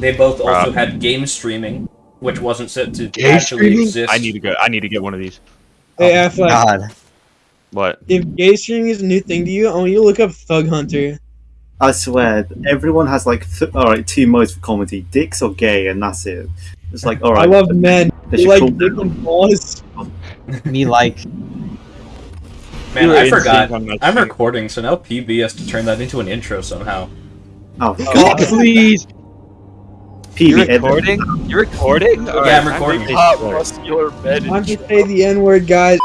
They both also Wow. had game streaming, which wasn't set to Game actually streaming? exist. I need to go. I need to get one of these. Hey, oh, Affleck, God. What? if gay streaming is a new thing to you, I want you to look up Thug Hunter. I swear, everyone has like, th- all right, two modes for comedy: dicks or gay, and that's it. It's like, all right. I love men. they They should like call- dick and balls. Me like. Man, You I forgot. sync on that I'm shit. recording, so now PB has to turn that into an intro somehow. Oh, Oh, God. please! PB, You're recording? You're recording? Alright, I'm time to recording. make Hot sure. muscular men. I'm just say the N word, guys.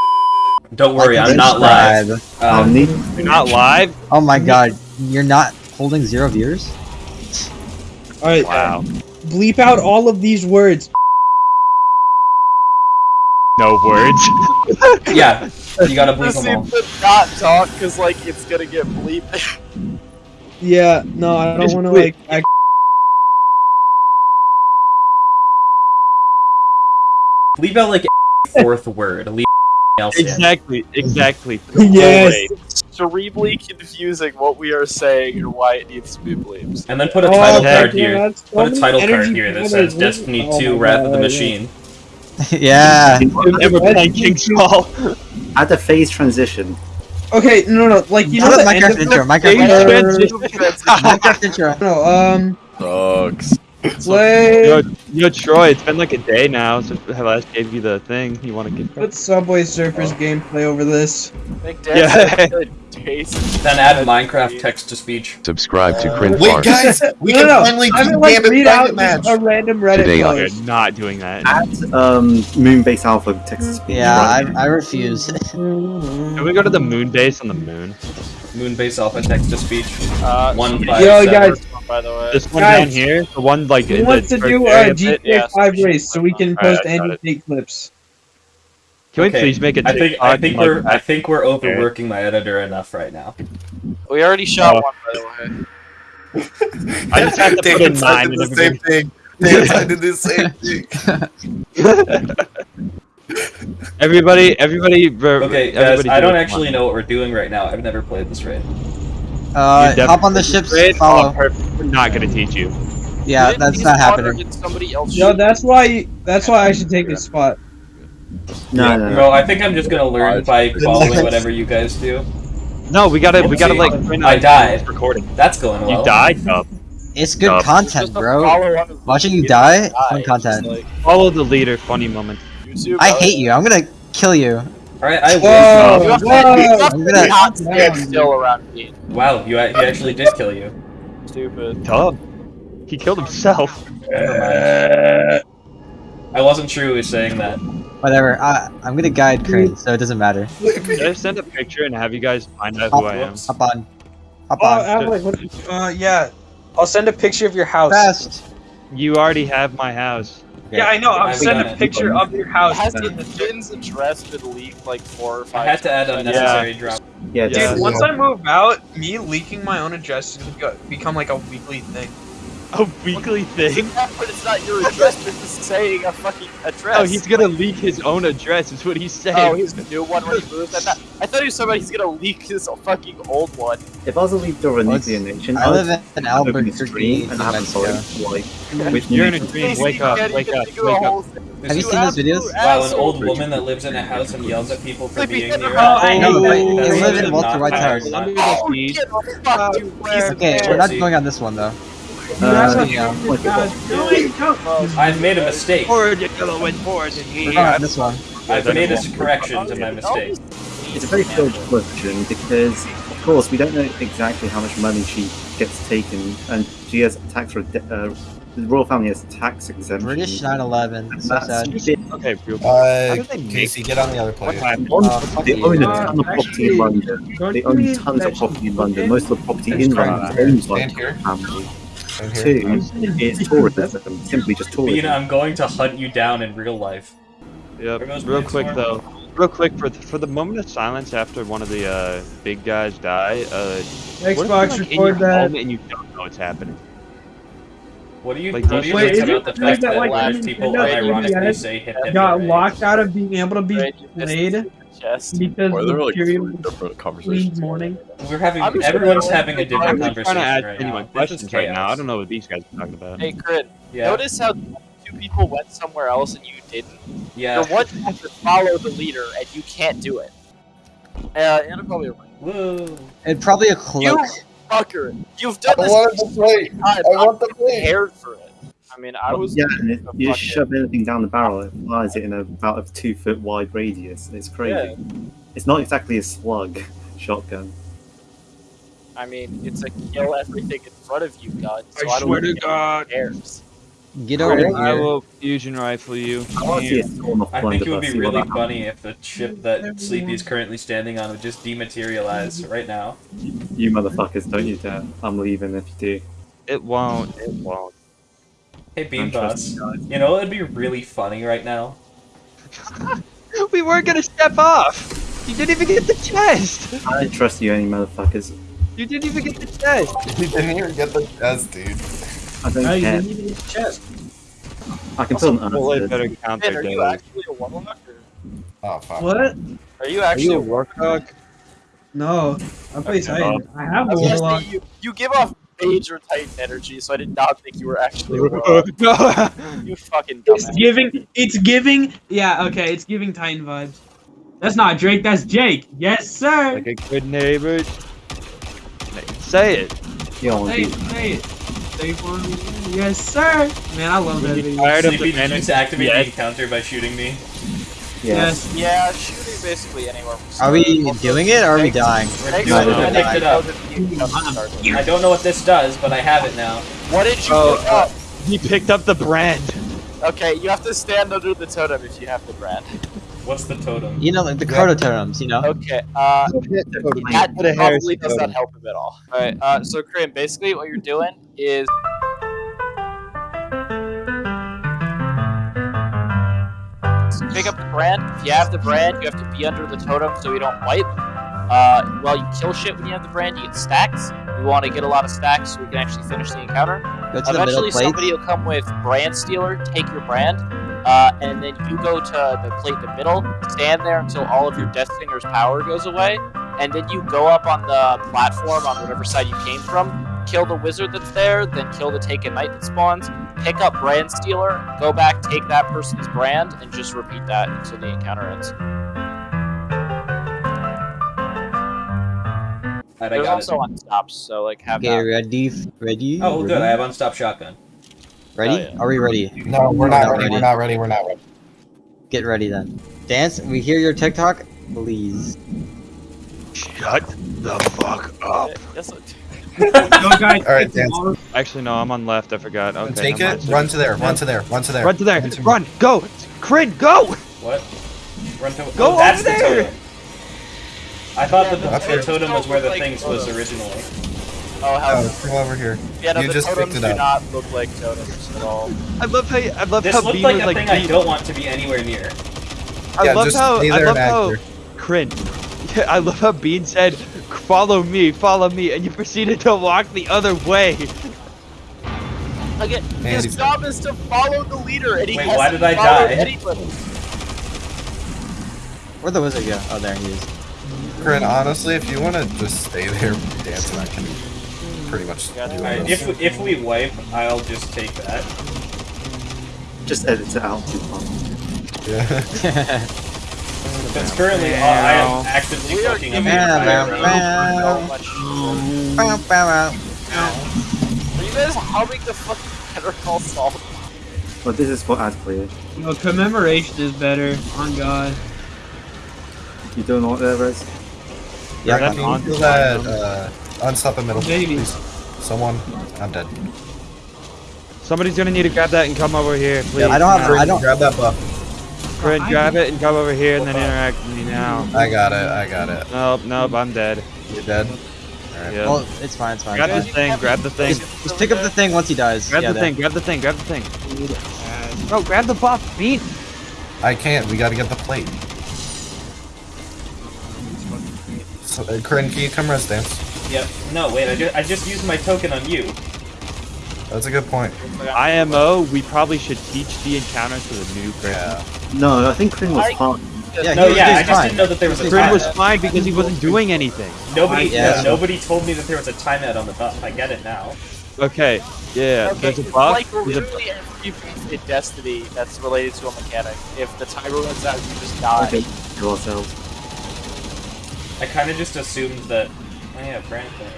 Don't worry, I I'm not live. subscribe. Um. You're not live? Oh my god. You're not holding zero viewers? All right, Wow. bleep out all of these words. No words. yeah, you gotta bleep This them all. to not talk because like it's gonna get bleeped. Yeah, no, I don't Just want to bleep. like. Leave out like a fourth word. Leave else in. exactly, exactly. yes. Cerebrally confusing what we are saying and why it needs to be bleeped. And then put a Oh, title heck card yeah, here. Put a title card here that says Destiny Oh 2 my Wrath of the Machine. yeah. Never playing King's Fall. Add a phase transition. Okay, no, no, like you know How the about end Minecraft of intro? the- Minecraft intro. Minecraft intro. No, um, Sucks. Play. Yo, yo, Troy, it's been like a day now since I last gave you the thing you want to get. Put Subway Surfers gameplay over this. Yeah. yeah. good taste. Then add Minecraft text to speech. Subscribe to Cringe Wait, Farm. guys, we no, can no, finally I do mean, like, Gambit read out Match. a random Reddit Today on- post. We're not doing that. Add um, Moonbase Alpha Texas speech. Yeah, I. I refuse. Can we go to the moon base on the moon? Moonbase Alpha text to speech. Uh, One so- five Yo, seven. guys. By the way. This one Guys. down here, the one like Who wants to do area a of? GTA yeah. 5 race so we can Alright, post I any it. fake clips? Can we please make a I think I think we're I think we're overworking my editor enough right now. We already shot Oh. one, by the way. I just have to put Dan in tried nine to and do the same everybody. thing. Dan tried to do the same thing. Everybody, everybody. ver- Okay, guys, everybody I do don't it. actually know what we're doing right now. I've never played this raid. Uh, hop on the definitely- ships, Great. Oh, follow. We're not gonna teach you. Yeah, Didn't that's not happening. somebody else Yo, shoot? that's why that's why I should take this spot. No, no, no. Bro, I think I'm just gonna learn by following whatever you guys do. No, we gotta, we gotta See, like. I out died. Recording. That's going well. You died. Yup. It's good Yup. content, Just bro. follow on the- Watching you die, fun content. like, Follow the leader. Funny moment. YouTube, I hate you. I'm gonna kill you. Alright, I Whoa, win. You have to, you whoa. I'm gonna- not still around me. Wow, you, he actually did kill you. Stupid. Tell him. He killed himself. Never. I wasn't sure who was saying that. Whatever. I, I'm gonna guide Crane, so it doesn't matter. Should I send a picture and have you guys find out who I am? Hop on. Hop Oh, on. Affleck, what, uh, yeah. I'll send a picture of your house. Fast. You already have my house. Yeah, I know. I'm I've sending a picture of your house. Has the Finn's address been leaked like four or five? I had to add times? unnecessary drop. Yeah, Dude, Yeah. once I move out, me leaking my own address is gonna become like a weekly thing. A weekly thing. Yeah, but it's not your address. You're just saying a fucking address. Oh, he's gonna leak his own address. Is what he's saying. Oh, he's the new one when he moves. I thought, I thought he was somebody he's gonna leak his fucking old one. if I was a leader of a Well, nuclear nation, I live in open a Albuquerque, stream and have a Mexico. vote, like You're in a nation- dream. Wake up. Wake up. get to do Wake up. Have you You seen those videos? absolute Wow, an old woman that lives in a house and yells at people for being get near the a hell home. No, but That's you live in Walter not White's house. Not- Under the Oh, sea. get the fuck, you piece of Okay, we're not going on this one though. Uh, yeah. I've made a mistake. Forward, you yellow and forward and We're here. going on this one. I've made a correction to my mistake. It's a very fair question because, of course, we don't know exactly how much money she gets taken, and she has tax. Re- uh, the royal family has tax exemption. British 9/11. So sad. Okay, real quick. Uh, did they make Casey, get on the other player. One, Uh, they own a Uh, ton of property in London. They own tons of property in London. Most of the property in London here. is owned by Stand the here. family. Stand. Two is tourism, simply just Bean, tourism. I'm going to hunt you down in real life. Yep. Real quick storm. though. Real quick for the, for the moment of silence after one of the uh, big guys die. Uh, what if you're, Xbox like, in your record that. and you don't know what's happening? What do you, Like, what do you wait, think is about the fact that, that like, Lash when people Nintendo unironically 3DS say hip hip Got locked out of being able to be Right, played. It. chest. Because Or they're like Imperial three different conversations. Morning. We're having I'm everyone's gonna- having a different I'm conversation trying to ask right anyone now. This is questions right now. I don't know what these guys are talking about. Hey, Crit. Yeah, Notice how two people went somewhere else and you didn't. yeah. The one has to follow the leader and you can't do it. Uh, Anna probably right. Whoa. and probably a cloak. You fucker! You've done I this wanted to play. time. I want to I'm play. prepared for it. I mean, I was. yeah, and if you fucking- shove anything down the barrel, it flies it in about a two foot wide radius. It's crazy. Yeah. It's not exactly a slug shotgun. I mean, it's a kill everything in front of you gun. So I I, don't swear to God. cares. Get over I here. will fusion rifle you. I want to see a storm of I think it would be really funny if the ship that Sleepy is currently standing on would just dematerialize right now. happens. You motherfuckers, don't you dare. I'm leaving if you do. It won't. It won't. Hey, Beam I'm Boss. you. You know what would be really funny right now? We weren't gonna step off. You didn't even get the chest. I don't trust you any motherfuckers. You didn't even get the chest. He didn't even get the chest, dude. I don't Oh, you didn't even get the chest. I can put an Well, it answer. better Man, counter are you actually a warlock? Or Oh fuck. What? are you Are actually you a a warlock? No. I play Titan. I have I was gonna Warlock. say, you, you give off mage or titan energy, so I did not think you were actually a no. You fucking dumbass. It's giving. It's giving. Yeah. Okay. It's giving Titan vibes. That's not Drake. That's Jake. Yes, sir. like a good neighbor. Say it. You don't Say it. to Say it. Say it for me. Yes, sir. Man, I love that You video. tired of the did you just activate Yes. the encounter by shooting me? Yes. Yes. Yeah, shooting basically anywhere. from Are we start. doing it or are we dying? We're doing it. I picked it up. I don't know what this does, but I have it now. What did you Oh, pick up? He picked up the brand. Okay, you have to stand under the totem if you have the brand. What's the totem? You know, like the Cardo totems, you know? Okay, uh, that Put a Harris probably does not help him at all. Alright, uh, so Krim, basically what you're doing is pick up the brand. If you have the brand, you have to be under the totem so you don't wipe. Uh, while you kill shit when you have the brand, you get stacks. We want to get a lot of stacks so we can actually finish the encounter. Go to Eventually, somebody will come with brand stealer, take your brand, uh, and then you go to the plate in the middle, stand there until all of your Death Finger's power goes away, and then you go up on the platform on whatever side you came from, kill the wizard that's there, then kill the Taken Knight that spawns, pick up brand stealer, go back, take that person's brand, and just repeat that until the encounter ends. Alright, I got also it. on stops, so like have Okay, that. ready? Ready? Oh, good. Ready? I have unstopped shotgun. Ready? Oh, yeah. Are we ready? No, we're not Not ready. ready. We're not ready. We're not ready. Get ready then. Dance, we hear your TikTok? Please. Shut the fuck up. Yes, Go, guys. All right, dance. tomorrow. Actually, no, I'm on left. I forgot. Okay. Take it. Run to there. Run to there. Run to there. Run to there. Run to- Run. Go. Crin, go. What? Run to Go oh, that's over the there! totem. I thought that the, the totem was where the Like things was originally. Oh, how Oh, come over here. yeah, no, you the just picked totems it do not look like totems at all. I love how I love This how looked Bean like was a like. thing I don't want to be anywhere near. I Yeah, love just how stay I there love how act Crin. I love how Bean said, "Follow me, follow me," and you proceeded to walk the other way. Again, Man, his he's- job is to follow the leader, and he Wait, hasn't why did I followed die? Anybody. Where'd the wizard go? Oh, there he is. Corinne, honestly, if you want to just stay there dancing, I can pretty much do Alright, it. if we, if we wipe, I'll just take that. Just edit it out too far. Yeah. Because currently, uh, I am actively We are fucking up giving the you guys humming the fucking Better Call Saul? Well, this is for ad player. No, commemoration is better. On God. You don't know what there is? Yeah, Can you feel that? Uh, unstop the middle, Baby. please. Someone, I'm dead. Somebody's gonna need to grab that and come over here, please. I don't have- Now. I don't- Grab that buff. Crin, grab it and come over here and then interact with me now. I got it. I got it. Nope, nope, I'm dead. You're dead. Yeah. Well, it's fine, it's fine. grab the thing, grab the thing. Just, just pick up the thing once he dies. Grab yeah, the there. thing, grab the thing, grab the thing. Bro, grab the buff, Bean. I can't. We got to get the plate. So, uh, Corinne, can you come rest dance? Yep. No, wait, I just, I just used my token on you. That's a good point. IMO, we probably should teach the encounter to the new person. Yeah. No, I think Kring was I- part Yeah, No, yeah, I just fine. didn't know that there was a Kryn was fine because he wasn't doing anything. Nobody, Yeah. nobody told me that there was a timeout on the buff. I get it now. Okay, yeah, Okay, there's a it's buff. like there's a- literally every beat in Destiny that's related to a mechanic. If the timer runs out, you just die. Okay, kill ourselves. I kind of just assumed that. Oh yeah, brand player.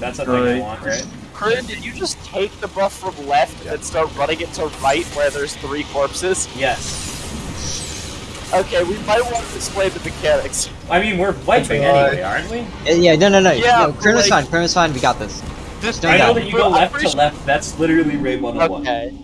That's a thing I want, right? Kryn, did you just take the buff from left and start running it to right where there's three corpses? Yes. Okay, we might want to explain the mechanics. I mean, we're wiping anyway, aren't we? Uh, Yeah, no, no, no. Yeah, no, Krim like- fine. Krim fine. We got this. Just I know that you go left to left. That's literally Raid 101. Okay.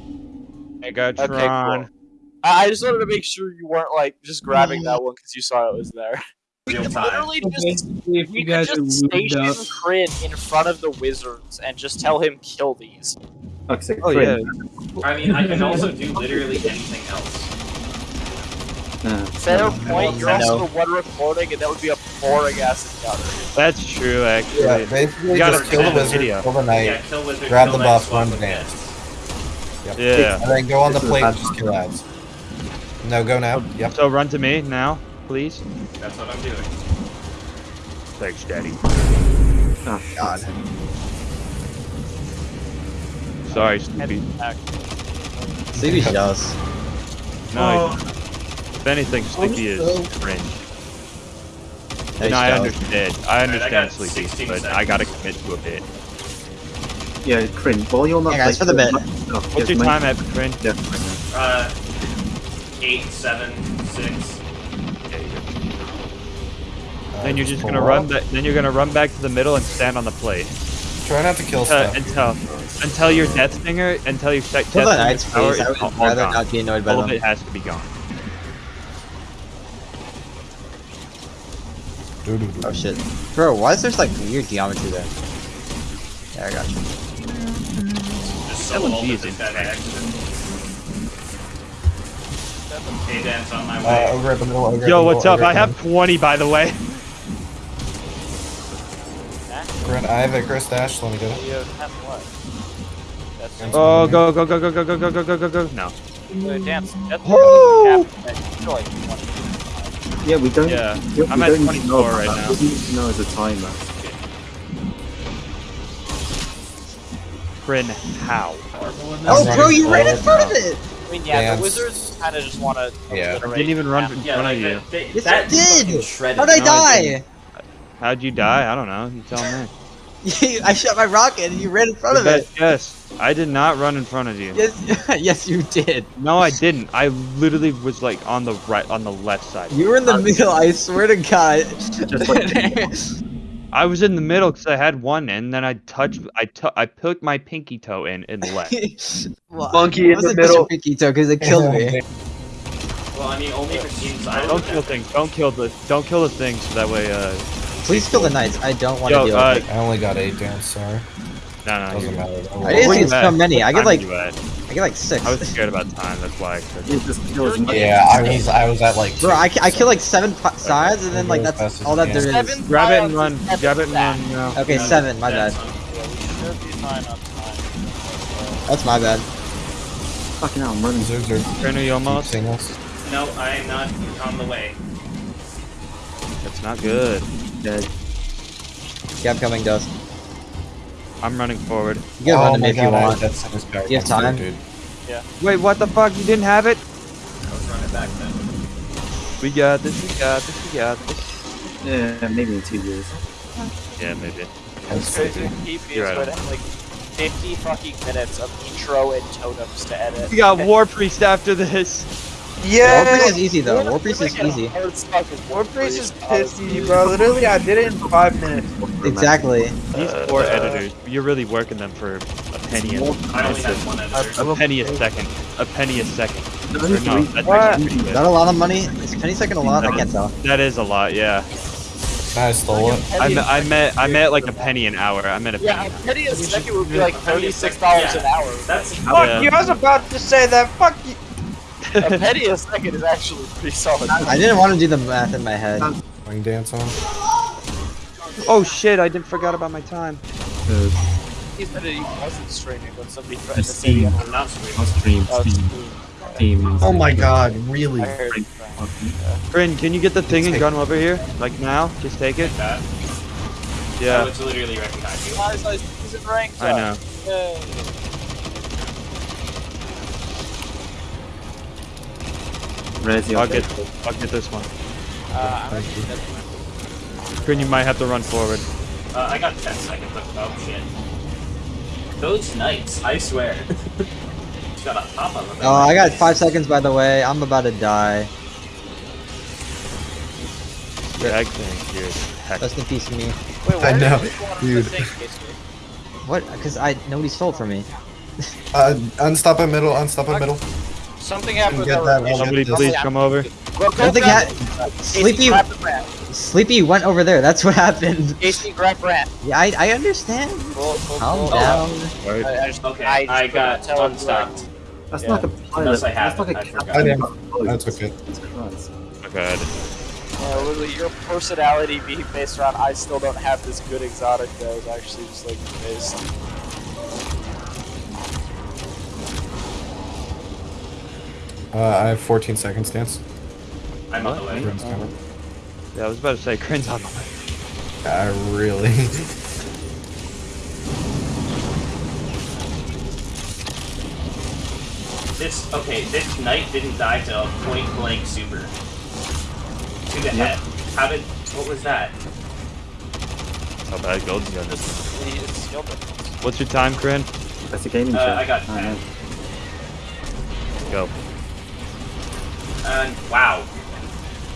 Megatron. Okay, cool. I I just wanted to make sure you weren't like just grabbing that one because you saw it was there. We Real could literally just Basically, if we you could guys just station up, Kryn in front of the wizards and just tell him kill these. Okay, Oh yeah. I mean, I can also do literally anything else. Fair point. You're also the one recording, and that would be a boring ass encounter. That's true, actually. Yeah, basically You gotta just kill the send a wizard, video. kill the knight, Yeah, kill wizard. grab kill the knight, buff, swap run with dance. Nets. Yeah. and then go on the This is plate and just kill ads. No, go now. Yep. So run to me now, please. That's what I'm doing. Thanks, Daddy. Ah, God. Sorry, Snoopy. Sleepy's jealous. No, if anything, Sleepy is cringe. He's And I understand. I Alright, I understand Sleepy, 16 but I gotta commit to a bit. Yeah, cringe. while you're not Hey, guys, like, for the bit. Oh, What's your time at, cringe? Yeah. Uh, eight, seven, six. Then you're just gonna run. Ba- then you're gonna run back to the middle and stand on the plate Try not to kill uh, stuff. until until your Deathsinger until your set Kill Death the Knights, Stinger's power. I is all, would all rather gone. not be annoyed by All of it has to be gone. Oh shit. Bro, why is there like weird geometry there? Yeah, I got you. Just so LMG is that that insane. accident. Hey, Dan's on my Uh, way. over at the middle. Over Yo, what's up? I have 20 by the way. middle. Grant, I have a Chris Dash. Let me get it. You have what? That's Oh, go go go go go go go go go go go. No. dance. That's Yeah, we don't. Yeah, we, I'm we at don't need to 24 know right that. now. We need to know as a timer. Crin, how? Oh, bro, running you ran in front of it! I mean, yeah, Dance. the wizards kind of just want to Yeah. I didn't even run in front like of you. they, they, Yes, that you did! shredded. How'd I No, I die? How'd you die? I don't know. You tell me. I shot my rocket and you ran in front The of it. Yes. I did not run in front of you. Yes, yes, you did. No, I didn't. I literally was like on the right, on the left side. You were in the middle. I swear to God. I was in the middle because I had one, and then I touched. I tou- I put my pinky toe in and left. well, Monkey it in the wasn't middle. pinky toe because it killed me. Well, I mean, only if it's inside. Don't kill things. Don't kill the. Don't kill the things. So that way, uh, Please kill the knights. I don't want to Yo, deal uh, with it. I only got eight dance. Sorry. no, no. Doesn't matter. though. I didn't see you so at? many. I get like time you at? I get like six. I was scared about time. That's why. I. Yeah, just kill as much. Yeah, I was. I was at like. Bro, I, two. I kill like seven p- sides and then like that's all that there is. Seven Grab it and run. Grab it and run. No. Okay, Yeah, seven. My bad. that's on- Yeah, we should be fine on time. That's my bad. Fucking hell, I'm running. Wizards are Crin, you almost? keep. No, I am not on the way. That's not good. Dead. Yeah, I'm coming, Dust. I'm running forward. You can run oh to me if you God, I- want. That's this guy. You have time? Dude. Wait, what the fuck? You didn't have it? I was running back then. We got this. We got this. We got this. Yeah, maybe in two years. Yeah, maybe. That's Crazy crazy. keep You're is right. going like 50 fucking minutes of intro and totems to edit. We got War Priest after this. War Priest is easy though. War Priest is easy. War Priest is pissy, bro. Literally, I did it in five minutes. Exactly. These uh, four uh, editors, you're really working them for a penny a, only have one editor. a penny a second. A penny a second. Or no, that's What? actually pretty Is that a lot of money? Is penny second a lot? I can't tell. That is a lot, yeah. I stole it. I meant, I meant, I meant like a penny an hour. I meant a Yeah, penny. a penny a second would be like $36 an hour. That's Fuck Yeah. you! I was about to say that. Fuck you. A penny a second is actually pretty solid. I didn't want to do the math in my head. Ring dance on. Oh shit! I didn't forgot about my time. Uh, He said it he wasn't streaming when somebody threatened to say Steam. I'm not I'll stream, Oh, Steam, Steam. Steam. Oh my God! Really? I heard you. Corinne, can you get the thing and gun over here? Like now? Just take it? That. Yeah, it's literally right you. I was in. I know. Yay. I'll get, I'll get this one. Uh, I'm Thank you. actually Corinne, you might have to run forward. Uh, I got 10 seconds. of- Oh shit. Those knights, I swear. Just gotta hop on them. Oh, I got five seconds by the way. I'm about to die. Yeah, I think you're heck. Rest in peace, me. Wait, I know, you dude. The thing, Casey? What? Because I nobody stole from me. Uh, unstop in middle, unstop in middle. Something happened with Get that that rotation. Somebody this. please come over. Well, I don't think grab ha- Casey, Sleepy, the brand. Sleepy went over there. That's what happened. Casey, grab brand. Yeah, I, I understand. Cool, cool, Calm cool. down. Right. I, I just, Okay, I, just I got tell one if, stopped. That's Yeah. like a pilot. Unless I That's like haven't, a I forgot. I a boat. That's okay. Jesus Christ. Okay. Yeah, literally, your personality being based around I still don't have this good exotic that is actually just like based. Uh, I have 14 seconds, dance. I'm on the way. Everyone's coming. Yeah, I was about to say Corinne's on the way. I really. This, okay, this knight didn't die to a point blank super. To the head. How did, what was that? How bad Golden's gun is. It's, it's. What's your time, Corinne? That's a gaming Uh, chat. I got I know. Go. And, wow.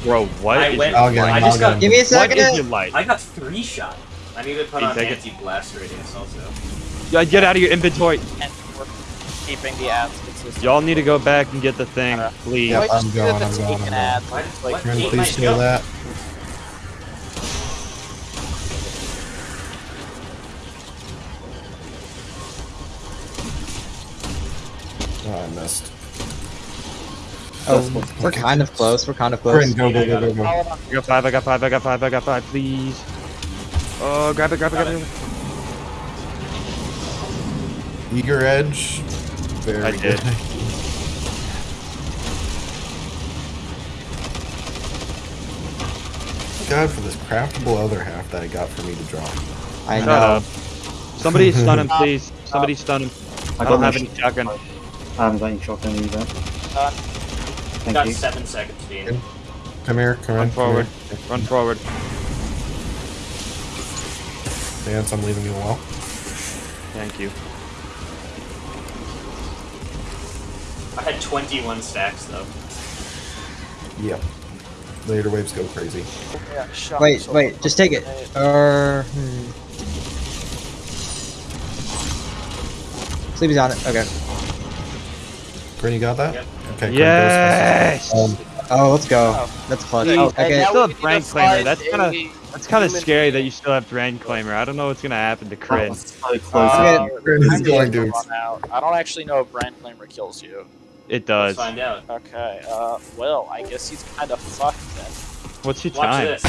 Bro, what I is went, I'll get him, I I'll just got. Give me a second. is your life? I got three shot. I need to put Hey, on take it. anti-blast radius also. Yeah, get out of your inventory. And we're keeping the ads consistent. Y'all need to go back and get the thing, please. Yep, I'm going, I'm going, I'm going. Why- like. Can Eight please might steal that? Oh, I missed. Oh, we're kind of close. We're kind of close. Corinne, go, go, go, go, go. I got five, I got five, I got five, I got five, please. Oh, grab it, grab it, grab it. Eager Edge. Very I good. did. God for this craftable other half that I got for me to draw. I Shut know. up. Somebody stun him, please. Somebody uh, stun him. I don't have any sh- shotgun. I haven't got any shotgun either. Done. Thank got you. seven seconds, Dean. Come here, come Run in. come forward. here. Run forward. Dance, I'm leaving you alone. Thank you. I had 21 stacks though. Yep. Later waves go crazy. Yeah, Wait, so- wait. Just take it. Or. Hmm. Sleepy's on it. Okay. Corinne, you got that? Yep. Okay, Yes! goes first. Um, Oh, let's go. That's clutch. Hey, Okay. hey, now still we have need Brand Claimer. That's kinda- That's kind of scary that you still have Brand Claimer. I don't know what's gonna happen to That Crin. was so close. Uh, I'm going gonna out. I don't actually know if brand claimer kills you. It Let's does. find out. Okay, uh, well, I guess he's kind of fucked then. What's your Watch time? this.